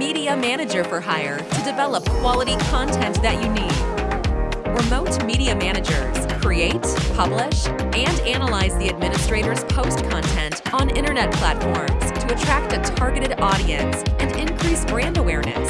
Media Manager for Hire to develop quality content that you need. Remote Media Managers create, publish, and analyze the administrator's post content on internet platforms to attract a targeted audience and increase brand awareness.